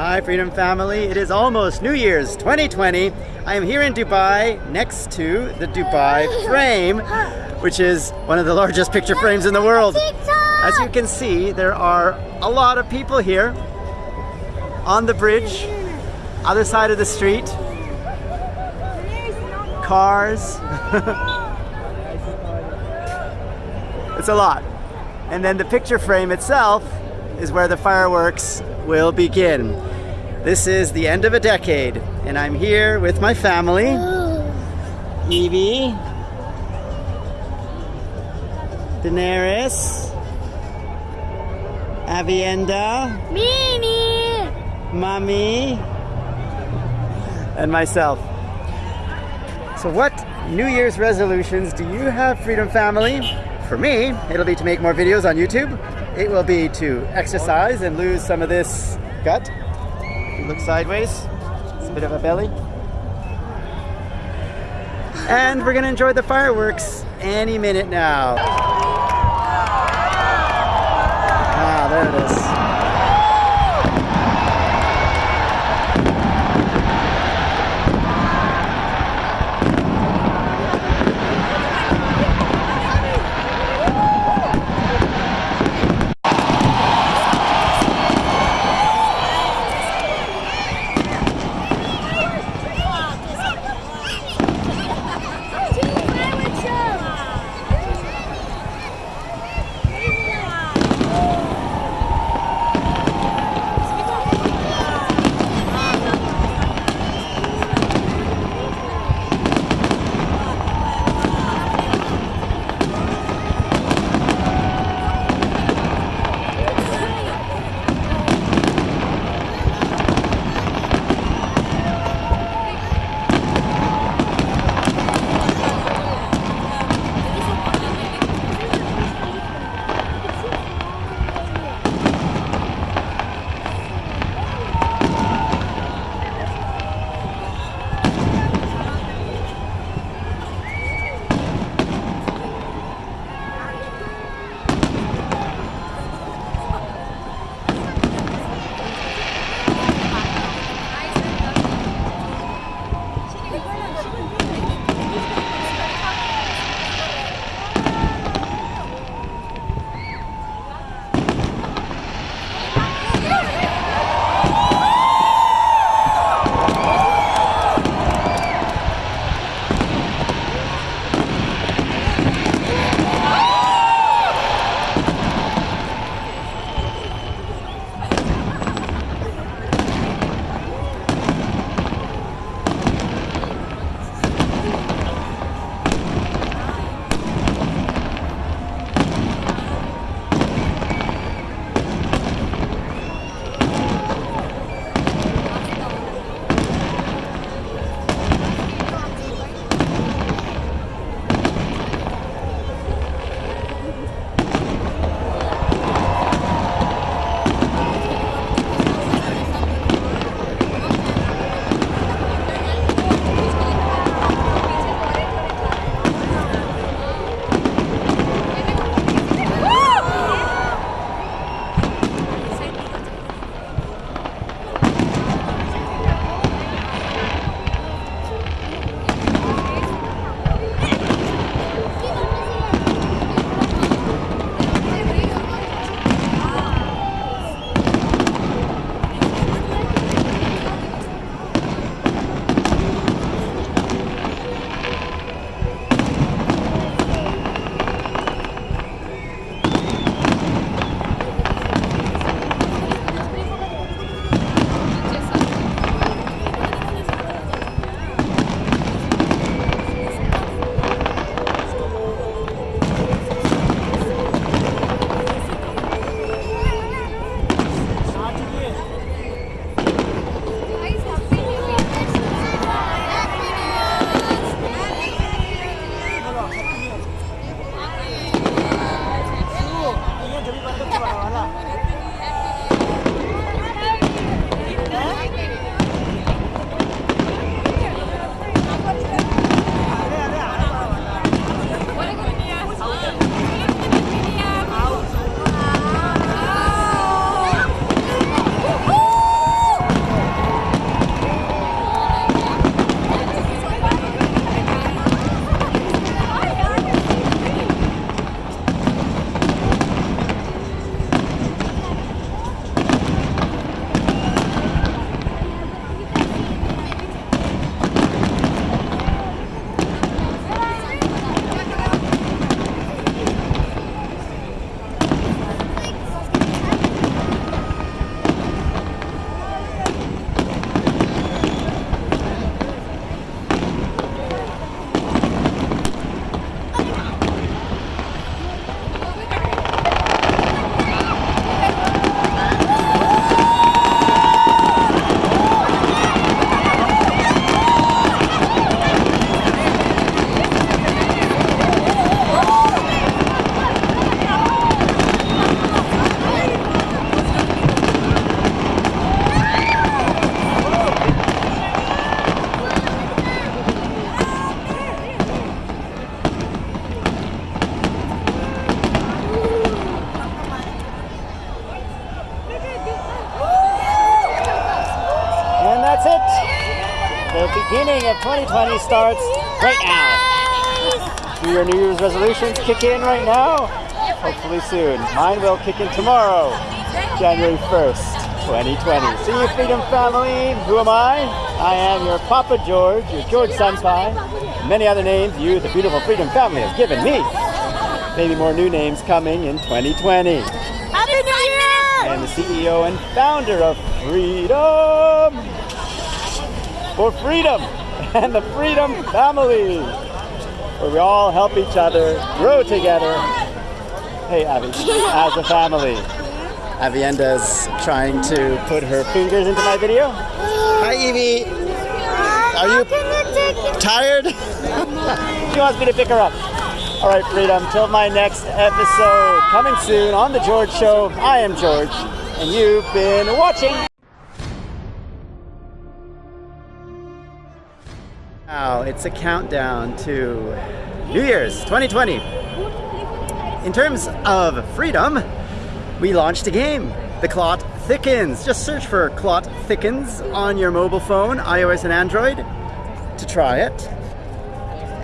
Hi, Freedom Family. It is almost New Year's 2020. I am here in Dubai next to the Dubai Frame, which is one of the largest picture frames in the world. As you can see, there are a lot of people here on the bridge, other side of the street, cars. it's a lot. And then the picture frame itself is where the fireworks will begin. This is the end of a decade, and I'm here with my family. Evie, Daenerys, Avienda, Mimi! Mommy, and myself. So what New Year's resolutions do you have, Freedom Family? For me, it'll be to make more videos on YouTube. It will be to exercise and lose some of this gut. Look sideways, it's a bit of a belly. And we're gonna enjoy the fireworks any minute now. Ah, there it is. 2020 starts right now. Do your New Year's resolutions kick in right now? Hopefully soon. Mine will kick in tomorrow, January 1st, 2020. See you, Freedom Family. Who am I? I am your Papa George, your George Senpai. Many other names you, the beautiful Freedom Family, have given me. Maybe more new names coming in 2020. Happy New Year! Am the CEO and founder of Freedom for Freedom and the Freedom Family, where we all help each other grow together. Hey, Abby, as a family. Avienda's trying to put her fingers into my video. Hi, Evie. Are you tired? she wants me to pick her up. All right, Freedom, till my next episode. Coming soon on The George Show. I am George, and you've been watching. Now, it's a countdown to New Year's 2020. In terms of freedom, we launched a game, The Clot Thickens. Just search for Clot Thickens on your mobile phone, iOS and Android, to try it.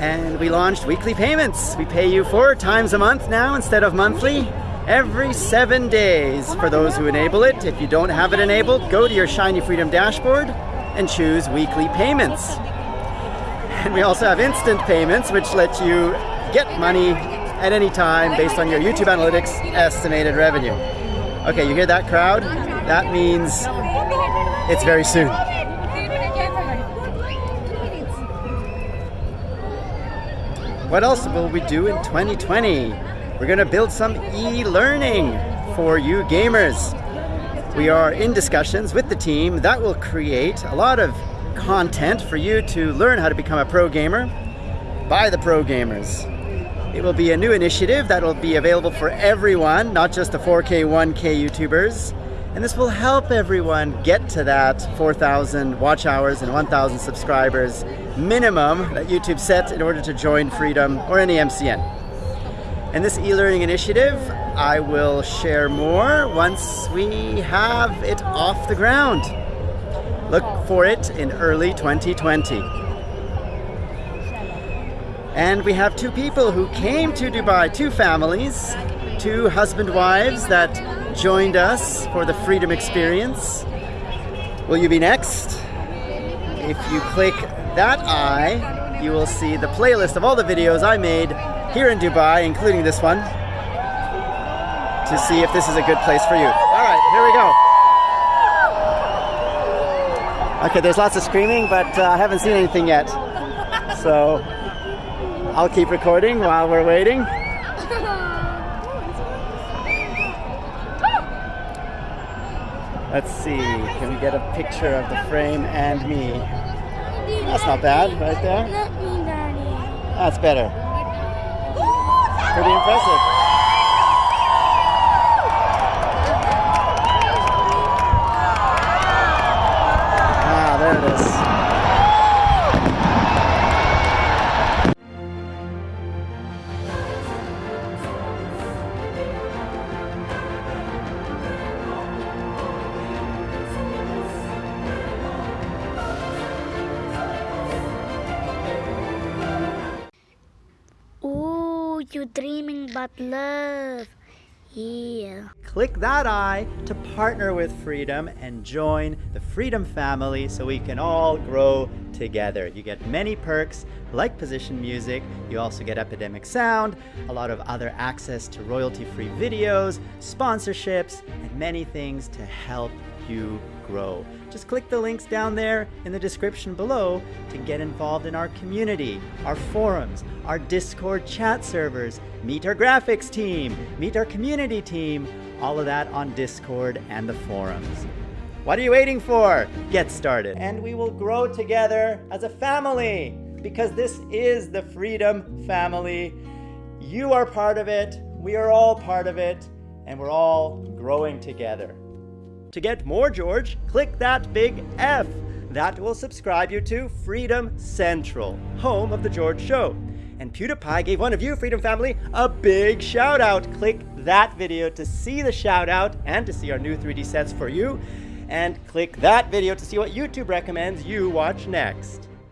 And we launched weekly payments. We pay you four times a month now instead of monthly. Every seven days for those who enable it. If you don't have it enabled, go to your Shiny Freedom dashboard and choose weekly payments. And we also have instant payments, which let you get money at any time based on your YouTube Analytics estimated revenue. Okay, you hear that crowd? That means it's very soon. What else will we do in 2020? We're going to build some e-learning for you gamers. We are in discussions with the team that will create a lot of content for you to learn how to become a pro gamer by the pro gamers. It will be a new initiative that will be available for everyone, not just the 4K, 1K YouTubers. And this will help everyone get to that 4,000 watch hours and 1,000 subscribers minimum that YouTube set in order to join Freedom or any MCN. And this e-learning initiative, I will share more once we have it off the ground. Look for it in early 2020. And we have two people who came to Dubai, two families, two husband wives that joined us for the Freedom Experience. Will you be next? If you click that eye, you will see the playlist of all the videos I made here in Dubai, including this one, to see if this is a good place for you. All right, here we go. Okay, there's lots of screaming, but uh, I haven't seen anything yet. So I'll keep recording while we're waiting. Let's see, can we get a picture of the frame and me? That's not bad, right there. That's better. Pretty impressive. There it is. You dreaming about love. Yeah. Click that eye to partner with Freedom and join the Freedom family so we can all grow together. You get many perks like position music, you also get Epidemic Sound, a lot of other access to royalty-free videos, sponsorships, and many things to help you grow. Just click the links down there in the description below to get involved in our community, our forums, our Discord chat servers, meet our graphics team, meet our community team, all of that on Discord and the forums. What are you waiting for? Get started. And we will grow together as a family because this is the Freedom Family. You are part of it, we are all part of it, and we're all growing together. To get more George, click that big F. That will subscribe you to Freedom Central, home of The George Show. And PewDiePie gave one of you, Freedom Family, a big shout out. Click that video to see the shout out and to see our new 3D sets for you. and click that video to see what YouTube recommends you watch next.